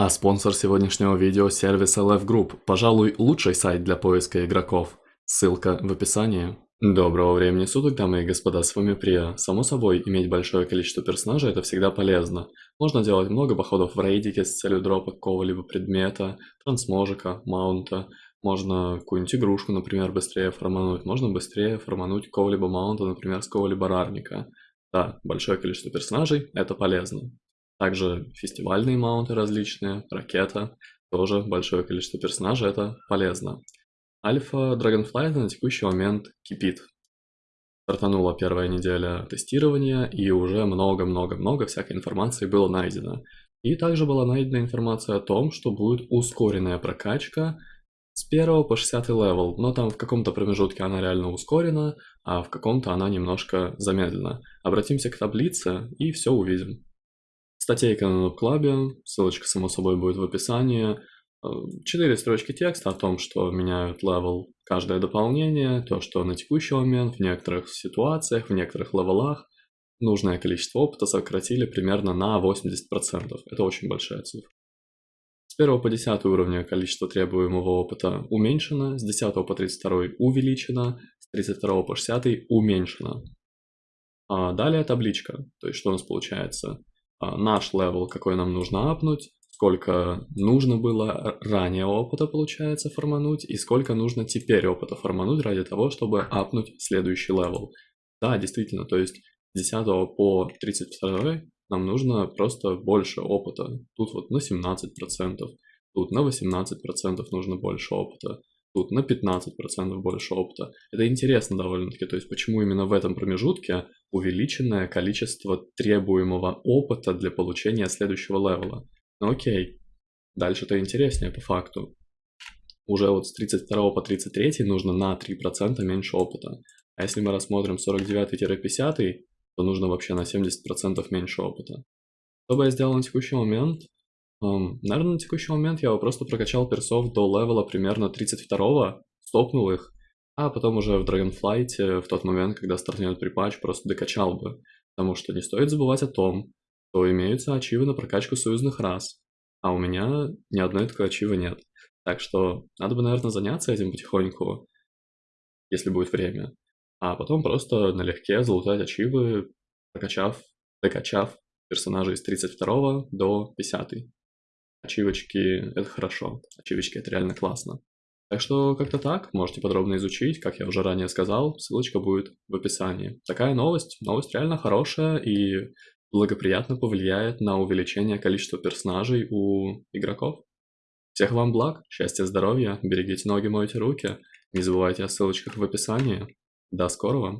А спонсор сегодняшнего видео – сервис LF Group, пожалуй, лучший сайт для поиска игроков. Ссылка в описании. Доброго времени суток, дамы и господа, с вами Прия. Само собой, иметь большое количество персонажей – это всегда полезно. Можно делать много походов в рейдике с целью дропа какого-либо предмета, трансможика, маунта. Можно какую-нибудь игрушку, например, быстрее формануть. Можно быстрее формануть какого-либо маунта, например, с какого-либо рарника. Да, большое количество персонажей – это полезно. Также фестивальные маунты различные, ракета, тоже большое количество персонажей, это полезно. Альфа Dragonflight на текущий момент кипит. Стартанула первая неделя тестирования, и уже много-много-много всякой информации было найдено. И также была найдена информация о том, что будет ускоренная прокачка с 1 по 60 левел, но там в каком-то промежутке она реально ускорена, а в каком-то она немножко замедлена. Обратимся к таблице и все увидим. Статейка на клабе, ссылочка само собой будет в описании. Э, четыре строчки текста о том, что меняют левел каждое дополнение, то, что на текущий момент в некоторых ситуациях, в некоторых левелах нужное количество опыта сократили примерно на 80%. Это очень большая цифра. С 1 по 10 уровня количество требуемого опыта уменьшено, с 10 по 32 увеличено, с 32 по 60 уменьшено. А далее табличка, то есть что у нас получается. А, наш левел, какой нам нужно апнуть, сколько нужно было ранее опыта, получается, формануть, и сколько нужно теперь опыта формануть ради того, чтобы апнуть следующий левел. Да, действительно, то есть с 10 по 32 нам нужно просто больше опыта. Тут вот на 17%, тут на 18% нужно больше опыта тут на 15% больше опыта. Это интересно довольно-таки, то есть почему именно в этом промежутке увеличенное количество требуемого опыта для получения следующего левела. Ну окей, дальше-то интереснее по факту. Уже вот с 32 по 33 нужно на 3% меньше опыта. А если мы рассмотрим 49-50, то нужно вообще на 70% меньше опыта. Что бы я сделал на текущий момент? Um, наверное, на текущий момент я просто прокачал персов до левела примерно 32-го, стопнул их, а потом уже в Dragonflight, в тот момент, когда стартнет припач, просто докачал бы. Потому что не стоит забывать о том, что имеются ачивы на прокачку союзных рас, а у меня ни одной такой ачивы нет. Так что надо бы, наверное, заняться этим потихоньку, если будет время. А потом просто налегке залутать ачивы, прокачав, докачав персонажей с 32 до 50. Ачивочки – это хорошо, ачивочки – это реально классно. Так что как-то так, можете подробно изучить, как я уже ранее сказал, ссылочка будет в описании. Такая новость, новость реально хорошая и благоприятно повлияет на увеличение количества персонажей у игроков. Всех вам благ, счастья, здоровья, берегите ноги, мойте руки, не забывайте о ссылочках в описании. До скорого!